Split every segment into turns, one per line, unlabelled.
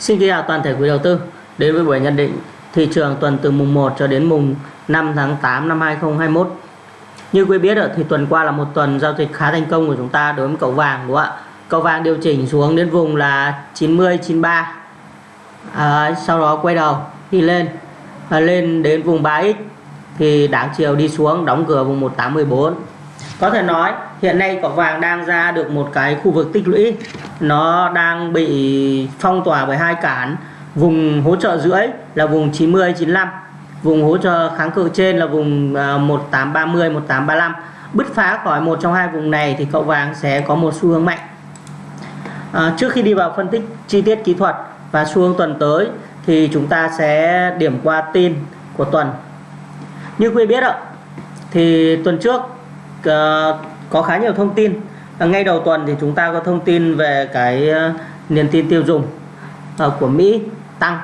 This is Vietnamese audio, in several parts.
Xin kính chào toàn thể quý đầu tư đến với buổi nhận định thị trường tuần từ mùng 1 cho đến mùng 5 tháng 8 năm 2021. Như quý biết thì tuần qua là một tuần giao dịch khá thành công của chúng ta đối với cậu vàng đúng không ạ? Cậu vàng điều chỉnh xuống đến vùng là 90 93. À, sau đó quay đầu đi lên à, lên đến vùng 3x thì đáng chiều đi xuống đóng cửa vùng 1814 có thể nói hiện nay cọc vàng đang ra được một cái khu vực tích lũy. Nó đang bị phong tỏa bởi hai cản. Vùng hỗ trợ rưỡi là vùng 90 95 vùng hỗ trợ kháng cự trên là vùng à, 1830 1835 bứt phá khỏi một trong hai vùng này thì cậu vàng sẽ có một xu hướng mạnh. À, trước khi đi vào phân tích chi tiết kỹ thuật và xu hướng tuần tới thì chúng ta sẽ điểm qua tin của tuần. Như quý biết ạ thì tuần trước uh, có khá nhiều thông tin. Ngay đầu tuần thì chúng ta có thông tin về cái ờ, niềm tin tiêu dùng ờ, của Mỹ tăng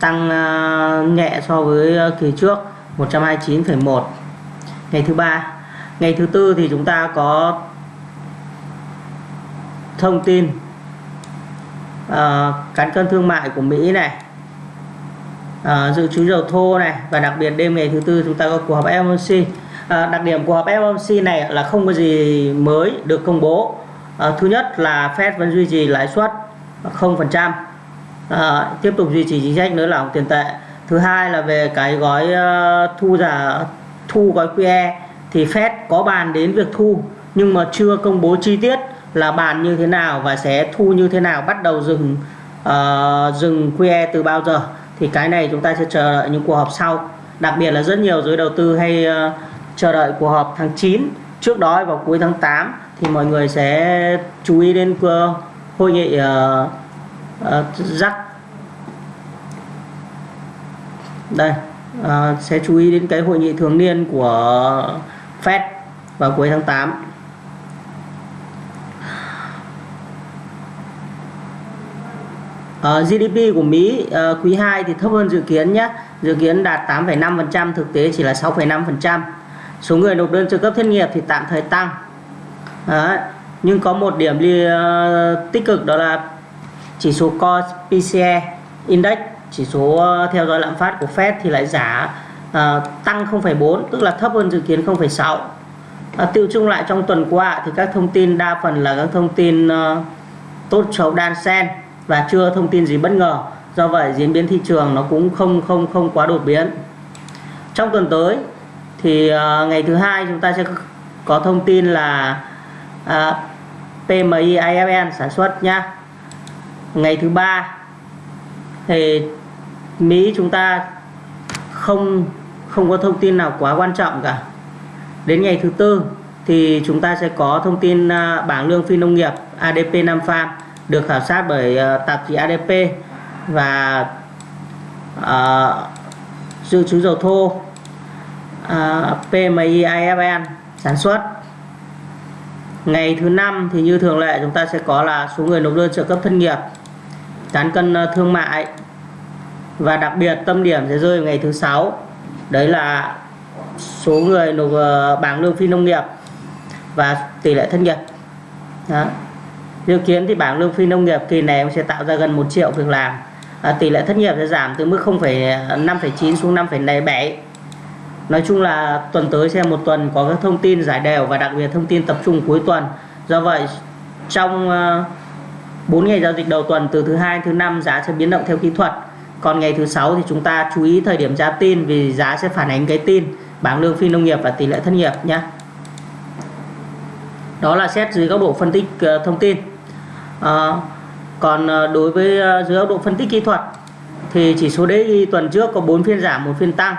tăng ờ, nhẹ so với kỳ trước 129,1 ngày thứ ba ngày thứ tư thì chúng ta có thông tin uh, cán cân thương mại của Mỹ này uh, dự trữ dầu thô này và đặc biệt đêm ngày thứ tư chúng ta có cuộc họp FOMC à, đặc điểm của họp FOMC này là không có gì mới được công bố. À, thứ nhất là Fed vẫn duy trì lãi suất 0% à, tiếp tục duy trì chính sách nới lỏng tiền tệ. Thứ hai là về cái gói uh, thu giả thu gói QE thì Fed có bàn đến việc thu nhưng mà chưa công bố chi tiết là bàn như thế nào và sẽ thu như thế nào bắt đầu dừng uh, dừng QE từ bao giờ. Thì cái này chúng ta sẽ chờ đợi những cuộc họp sau. Đặc biệt là rất nhiều giới đầu tư hay uh, chờ đợi cuộc họp tháng 9 trước đó vào cuối tháng 8 thì mọi người sẽ chú ý đến hội nghị uh, uh, rắc đây uh, sẽ chú ý đến cái hội nghị thường niên của Fed vào cuối tháng 8 Uh, ờ, GDP của Mỹ uh, quý 2 thì thấp hơn dự kiến nhé. Dự kiến đạt 8,5% thực tế chỉ là 6,5% số người nộp đơn trợ cấp thất nghiệp thì tạm thời tăng. Đấy. nhưng có một điểm đi uh, ờ, tích cực đó là chỉ số Core PCE Index chỉ số uh, theo dõi lạm phát của Fed thì lại giả uh, ờ, tăng 0,4 tức là thấp hơn dự kiến 0,6 uh, tiêu chung lại trong tuần qua thì các thông tin đa phần là các thông tin uh, tốt xấu đan xen và chưa thông tin gì bất ngờ. Do vậy diễn biến thị trường nó cũng không không không quá đột biến. Trong tuần tới thì uh, ngày thứ hai chúng ta sẽ có thông tin là à, uh, PMI IFN sản xuất nhá. Ngày thứ ba thì Mỹ chúng ta không không có thông tin nào quá quan trọng cả. Đến ngày thứ tư thì chúng ta sẽ có thông tin uh, bảng lương phi nông nghiệp ADP Nam Farm được khảo sát bởi uh, tạp chí ADP và uh, dự trữ dầu thô. À, uh, PMI IFN sản xuất. Ngày thứ năm thì như thường lệ chúng ta sẽ có là số người nộp đơn trợ cấp thất nghiệp cán cân ờ, thương mại. Và đặc biệt tâm điểm sẽ rơi vào ngày thứ sáu đấy là số người nộp ờ, bảng lương phi nông nghiệp và tỷ lệ thất nghiệp. Đó. dự kiến thì bảng lương phi nông nghiệp kỳ này sẽ tạo ra gần 1 triệu việc làm à, tỷ lệ thất nghiệp sẽ giảm từ mức 0,5,9 ờ, xuống 5,7 Nói chung là tuần tới sẽ một tuần có các thông tin giải đều và đặc biệt thông tin tập trung cuối tuần. Do vậy trong ờ, 4 ngày giao dịch đầu tuần từ thứ hai thứ năm giá sẽ biến động theo kỹ thuật. Còn ngày thứ sáu thì chúng ta chú ý thời điểm ra tin vì giá sẽ phản ánh cái tin bảng lương phi nông nghiệp và tỷ lệ thất nghiệp nhé. Đó là xét dưới góc độ phân tích ờ, thông tin. À, còn đối với dưới góc độ phân tích kỹ thuật thì chỉ số DXY tuần trước có 4 phiên giảm, một phiên tăng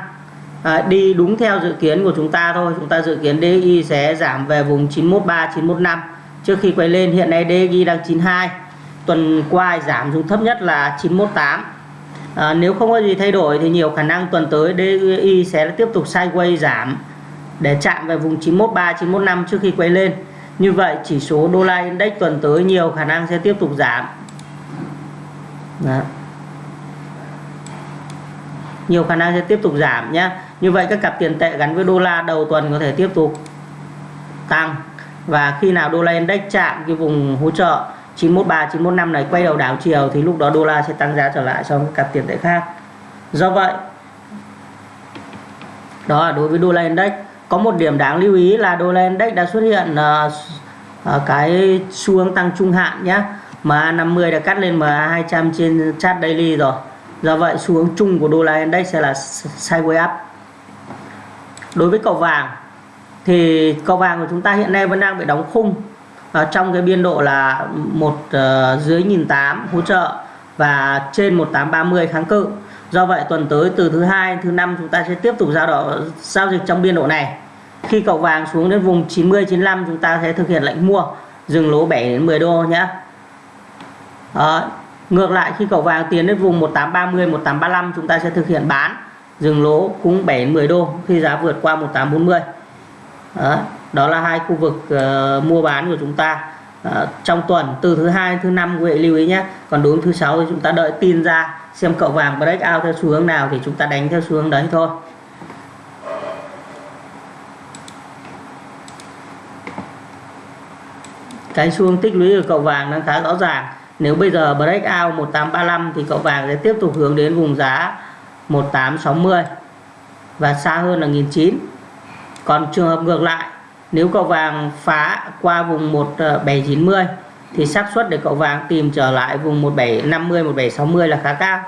à, đi đúng theo dự kiến của chúng ta thôi. Chúng ta dự kiến DXY sẽ giảm về vùng 913 915 trước khi quay lên hiện nay DXY đang 92 tuần qua giảm xuống thấp nhất là 918 à, ờ, nếu không có gì thay đổi thì nhiều khả năng tuần tới DXY sẽ tiếp tục sideways giảm để chạm về vùng 913 915 trước khi quay lên. Như vậy chỉ số đô la index tuần tới nhiều khả năng sẽ tiếp tục giảm. Đó. nhiều khả năng sẽ tiếp tục giảm nhé như vậy các cặp tiền tệ gắn với đô la đầu tuần có thể tiếp tục tăng. Và khi nào đô la index chạm cái vùng hỗ trợ 913 915 này quay đầu đảo chiều thì lúc đó đô la sẽ tăng giá trở lại so với cặp tiền tệ khác. Do vậy đó là đối với đô la index. Có một điểm đáng lưu ý là đô la index đã xuất hiện uh, uh, cái xu hướng tăng trung hạn nhé MA50 đã cắt lên MA200 trên chart daily rồi. Do vậy xu hướng chung của đô la index sẽ là sideways up đối với cầu vàng thì cầu vàng của chúng ta hiện nay vẫn đang bị đóng khung ở trong cái biên độ là một uh, dưới nhìn tám hỗ trợ và trên 1830 kháng cự. Do vậy tuần tới từ thứ hai thứ năm chúng ta sẽ tiếp tục giao độ giao dịch trong biên độ này. Khi cầu vàng xuống đến vùng 90 95 chúng ta sẽ thực hiện lệnh mua dừng lỗ 7 đến 10 đô nhé. Đó. ngược lại khi cầu vàng tiến đến vùng 1830 1835 chúng ta sẽ thực hiện bán dừng lỗ cũng 7-10 đô khi giá vượt qua 1840 đó, đó là hai khu vực uh, mua bán của chúng ta. Uh, trong tuần từ thứ hai thứ năm quý vị lưu ý nhé. Còn đúng thứ sáu thì chúng ta đợi tin ra xem cậu vàng break out theo xu hướng nào thì chúng ta đánh theo xu hướng đấy thôi. Cái xu hướng tích lũy của cậu vàng đang khá rõ ràng. Nếu bây giờ break out 1835 thì cậu vàng sẽ tiếp tục hướng đến vùng giá 1860 và xa hơn là 1009 còn trường hợp ngược lại, nếu cậu vàng phá qua vùng 1790 thì xác suất để cậu vàng tìm trở lại vùng 1750 1760 là khá cao.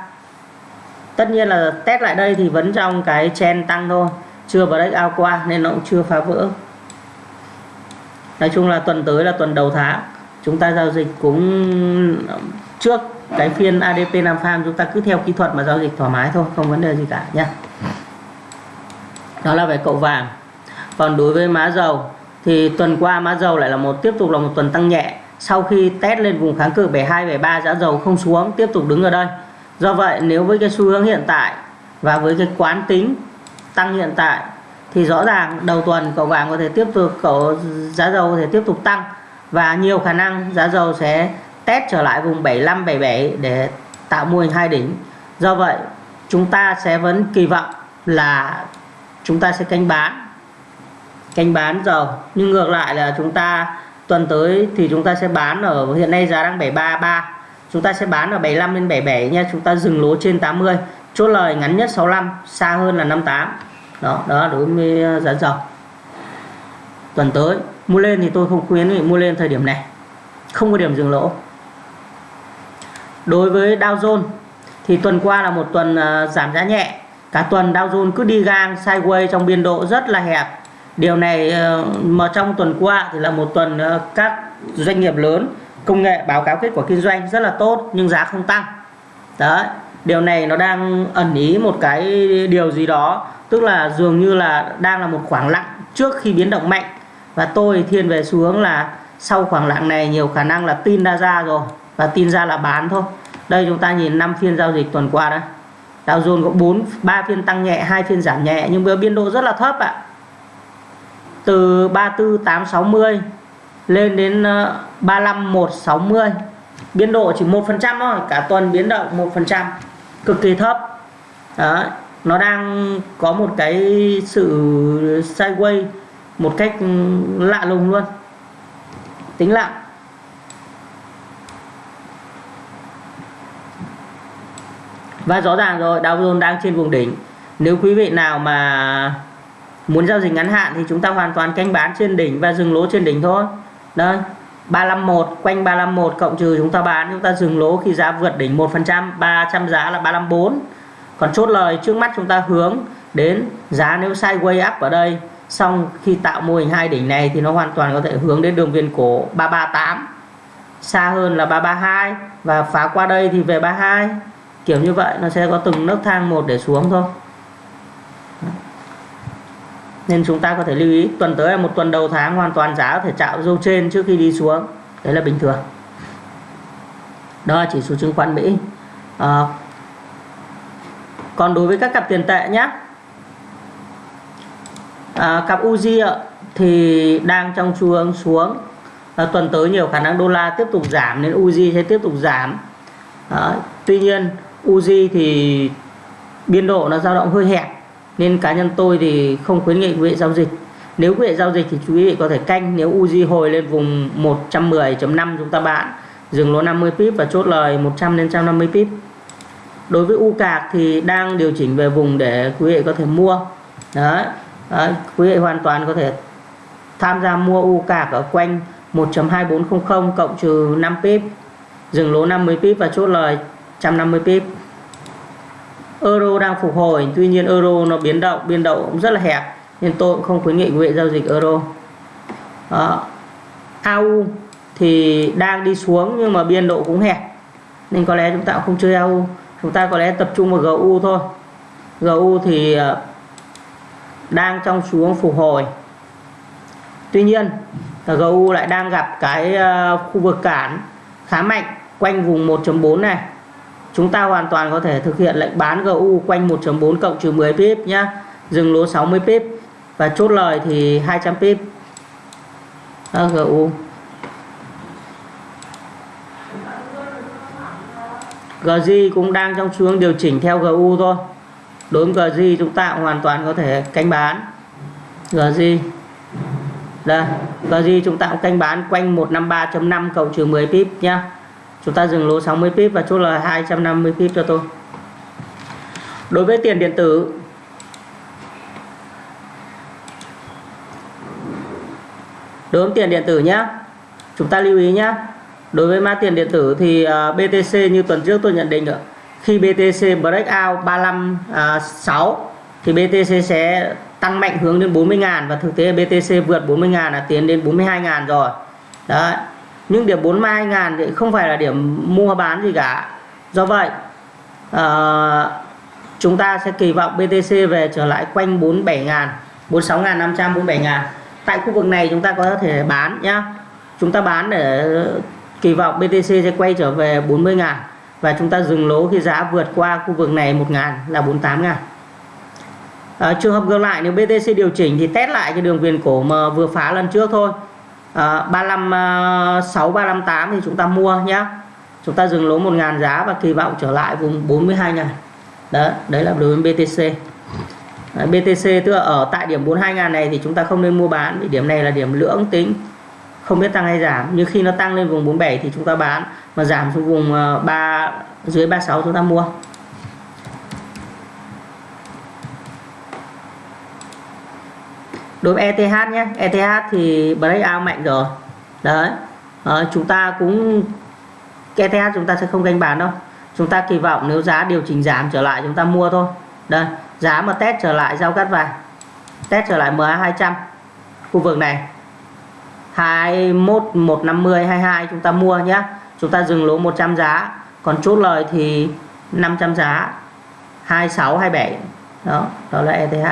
Tất nhiên là test lại đây thì vẫn trong cái chen tăng thôi, chưa break ao qua nên nó cũng chưa phá vỡ. Nói chung là tuần tới là tuần đầu tháng, chúng ta giao dịch cũng trước cái phiên ADP Nam Farm chúng ta cứ theo kỹ thuật mà giao dịch thoải mái thôi, không vấn đề gì cả nhé đó là về cậu vàng. Còn đối với má dầu, thì tuần qua má dầu lại là một, tiếp tục là một tuần tăng nhẹ. Sau khi test lên vùng kháng cự 72 73 giá dầu không xuống, tiếp tục đứng ở đây. Do vậy, nếu với cái xu hướng hiện tại và với cái quán tính tăng hiện tại, thì rõ ràng đầu tuần cậu vàng có thể tiếp tục, cậu giá dầu có thể tiếp tục tăng và nhiều khả năng giá dầu sẽ test trở lại vùng 75 77 để tạo mô hình hai đỉnh. Do vậy, chúng ta sẽ vẫn kỳ vọng là chúng ta sẽ canh bán. Canh bán dầu nhưng ngược lại là chúng ta tuần tới thì chúng ta sẽ bán ở, hiện nay giá đang 733 chúng ta sẽ bán ở 75 đến 77 nha. Chúng ta dừng lỗ trên 80 chốt lời ngắn nhất 65 xa hơn là 58 đó đó đối với ờ, giá dầu. Tuần tới, mua lên thì tôi không khuyến nghị mua lên thời điểm này. Không có điểm dừng lỗ đối với Dow Jones thì tuần qua là một tuần uh, giảm giá nhẹ. Cả tuần Dow Jones cứ đi gang sideways trong biên độ rất là hẹp. Điều này uh, mà trong tuần qua thì là một tuần uh, các doanh nghiệp lớn công nghệ báo cáo kết quả kinh doanh rất là tốt nhưng giá không tăng. Đấy điều này nó đang ẩn ý một cái điều gì đó tức là dường như là đang là một khoảng lặng trước khi biến động mạnh. Và tôi thiên về xu hướng là sau khoảng lặng này nhiều khả năng là tin đã ra rồi và tin ra là bán thôi. Đây chúng ta nhìn 5 phiên giao dịch tuần qua đó Dow Jones có 4 3 phiên tăng nhẹ, hai phiên giảm nhẹ, nhưng với biên độ rất là thấp ạ. Từ 34860 lên đến ờ, 35160 biên độ chỉ 1% thôi, cả tuần biến động 1% cực kỳ thấp. Đó nó đang có một cái sự sideways, một cách ừ, lạ lùng luôn. Tính lặng. Và rõ ràng rồi, Dow Jones đang trên vùng đỉnh. Nếu quý vị nào mà muốn giao dịch ngắn hạn thì chúng ta hoàn toàn canh bán trên đỉnh và dừng lỗ trên đỉnh thôi. Đây 351 quanh 351 cộng trừ chúng ta bán, chúng ta dừng lỗ khi giá vượt đỉnh 1% 300 giá là 354 còn chốt lời, trước mắt chúng ta hướng đến giá nếu sideways up ở đây, xong khi tạo mô hình hai đỉnh này thì nó hoàn toàn có thể hướng đến đường viên cổ 338 xa hơn là 332 và phá qua đây thì về 32 kiểu như vậy nó sẽ có từng nấc thang một để xuống thôi. Nên chúng ta có thể lưu ý tuần tới là một tuần đầu tháng hoàn toàn giá có thể chạm dâu trên trước khi đi xuống. Đấy là bình thường. Đó là chỉ số chứng khoán Mỹ. À, còn đối với các cặp tiền tệ nhé à, ờ, cặp Uzi thì đang trong xu hướng xuống. À, tuần tới nhiều khả năng đô la tiếp tục giảm nên Uzi sẽ tiếp tục giảm. À, tuy nhiên Uzi thì biên độ nó dao động hơi hẹp nên cá nhân tôi thì không khuyến nghị quý vị giao dịch. Nếu quý vị giao dịch thì quý vị có thể canh nếu Uzi hồi lên vùng 110.5 chúng ta bạn dừng lỗ 50 pip và chốt lời 100 đến 150 pip. Đối với u cạc thì đang điều chỉnh về vùng để quý vị có thể mua. Đấy, đấy quý vị hoàn toàn có thể tham gia mua u cạc ở quanh 1.2400 cộng trừ 5 pip dừng lỗ 50 pip và chốt lời 150 pip. Euro đang phục hồi, tuy nhiên euro nó biến động, biên động cũng rất là hẹp, nên tôi cũng không khuyến nghị quý vị giao dịch euro. Đó. AU thì đang đi xuống nhưng mà biên độ cũng hẹp, nên có lẽ chúng ta cũng không chơi AU chúng ta có lẽ tập trung vào GU thôi. GU thì ờ, đang trong xuống phục hồi. Tuy nhiên GU lại đang gặp cái ờ, khu vực cản khá mạnh quanh vùng 1.4 này chúng ta hoàn toàn có thể thực hiện lệnh bán GU quanh 1.4 cộng trừ 10 pip nhá. Dừng lỗ 60 pip. Và chốt lời thì 200 pip. À, GU GZ cũng đang trong xuống điều chỉnh theo GU thôi. Đối với GZ chúng ta hoàn toàn có thể canh bán. GZ đây GZ chúng ta cũng canh bán quanh 153.5 cộng trừ 10 pip nhá chúng ta dừng lỗ 60 pip và chốt là 250 pip cho tôi. Đối với tiền điện tử, đối với tiền điện tử nhé chúng ta lưu ý nhé đối với mã tiền điện tử thì à, BTC như tuần trước tôi nhận định được, khi BTC breakout 356 à, thì BTC sẽ tăng mạnh hướng đến 40.000 và thực tế BTC vượt 40.000 là tiến đến 42.000 rồi. Đấy nhưng điểm 42 ngàn thì không phải là điểm mua bán gì cả. Do vậy uh, chúng ta sẽ kỳ vọng BTC về trở lại quanh 47 ngàn 46 ngàn 500 47 ngàn. Tại khu vực này chúng ta có thể bán nhá. Chúng ta bán để kỳ vọng BTC sẽ quay trở về 40 ngàn và chúng ta dừng lỗ khi giá vượt qua khu vực này 1 ngàn là 48 ngàn. À, trường hợp ngược lại nếu BTC điều chỉnh thì test lại cái đường viền cổ mà vừa phá lần trước thôi à, 356 358 thì chúng ta mua nhá. Chúng ta dừng lỗ 1 ngàn giá và kỳ vọng trở lại vùng 42 ngàn. Đó đấy là đối với BTC Đấy, BTC tức là ở tại điểm 42 ngàn này thì chúng ta không nên mua bán vì điểm này là điểm lưỡng tính. Không biết tăng hay giảm nhưng khi nó tăng lên vùng 47 thì chúng ta bán. Mà giảm xuống vùng ờ, 3 dưới 36 chúng ta mua. Đối với ETH nhé. ETH thì breakout mạnh rồi. Đấy. À, chúng ta cũng ETH chúng ta sẽ không canh bán đâu. Chúng ta kỳ vọng nếu giá điều chỉnh giảm trở lại chúng ta mua thôi. Đây giá mà test trở lại giao cắt vàng. Test trở lại MA 200 khu vực này. 21 150 22 chúng ta mua nhé. Chúng ta dừng lỗ 100 giá. Còn chốt lời thì 500 giá. 26 27 đó đó là ETH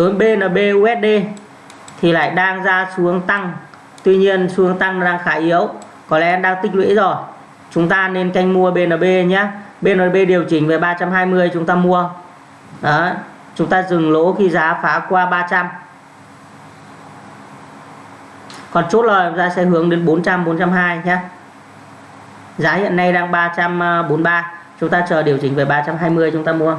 hướng BNB USD thì lại đang ra xuống tăng. Tuy nhiên xuống tăng đang khá yếu. Có lẽ đang tích lũy rồi. Chúng ta nên canh mua BNB nhé. BNB điều chỉnh về 320 chúng ta mua. Đó, chúng ta dừng lỗ khi giá phá qua 300 còn chốt lời chúng ta sẽ hướng đến 400 420 nhé. Giá hiện nay đang 343 chúng ta chờ điều chỉnh về 320 chúng ta mua.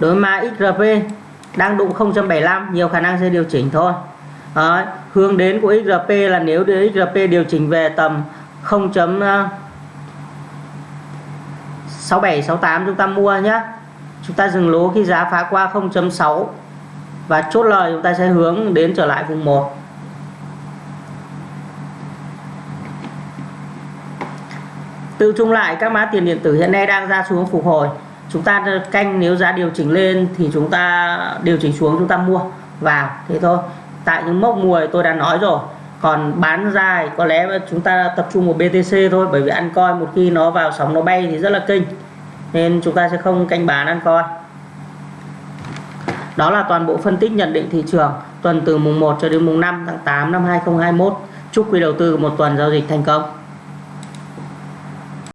Đối với XRP đang đụng 0.75 nhiều khả năng sẽ điều chỉnh thôi. Đấy, hướng đến của XRP là nếu XRP điều chỉnh về tầm 0.6768 chúng ta mua nhé chúng ta dừng lỗ khi giá phá qua 0.6 và chốt lời chúng ta sẽ hướng đến trở lại vùng 1 tự chung lại các mã tiền điện tử hiện nay đang ra xuống phục hồi chúng ta canh nếu giá điều chỉnh lên thì chúng ta điều chỉnh xuống chúng ta mua vào, thế thôi. Tại những mốc mùa tôi đã nói rồi. Còn bán dài có lẽ chúng ta tập trung vào BTC thôi, bởi vì ăn coi một khi nó vào sóng nó bay thì rất là kinh. Nên chúng ta sẽ không canh bán, ăn coi. Đó là toàn bộ phân tích nhận định thị trường tuần từ mùng 1 cho đến mùng 5 tháng 8 năm 2021 chúc quý đầu tư một tuần giao dịch thành công.